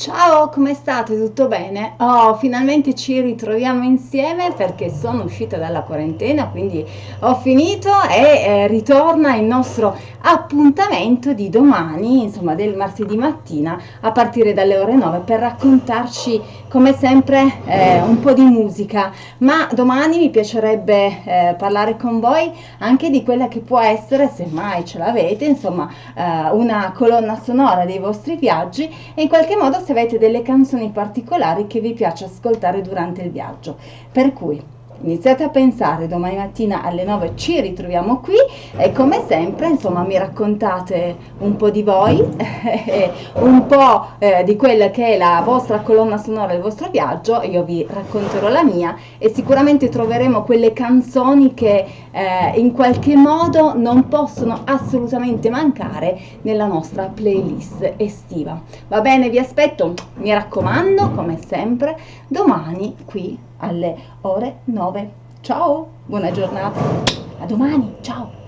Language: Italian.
Ciao, come state? Tutto bene? Oh, finalmente ci ritroviamo insieme perché sono uscita dalla quarantena, quindi ho finito e eh, ritorna il nostro appuntamento di domani, insomma del martedì mattina, a partire dalle ore 9 per raccontarci come sempre eh, un po' di musica. Ma domani mi piacerebbe eh, parlare con voi anche di quella che può essere, se mai ce l'avete, insomma, eh, una colonna sonora dei vostri viaggi e in qualche modo se avete delle canzoni particolari che vi piace ascoltare durante il viaggio. Per cui iniziate a pensare, domani mattina alle 9 ci ritroviamo qui e come sempre insomma mi raccontate un po' di voi, un po' eh, di quella che è la vostra colonna sonora del vostro viaggio, io vi racconterò la mia e sicuramente troveremo quelle canzoni che eh, in qualche modo non possono assolutamente mancare nella nostra playlist estiva. Va bene, vi aspetto, mi raccomando, come sempre, domani qui alle ore 9. Ciao, buona giornata, a domani, ciao!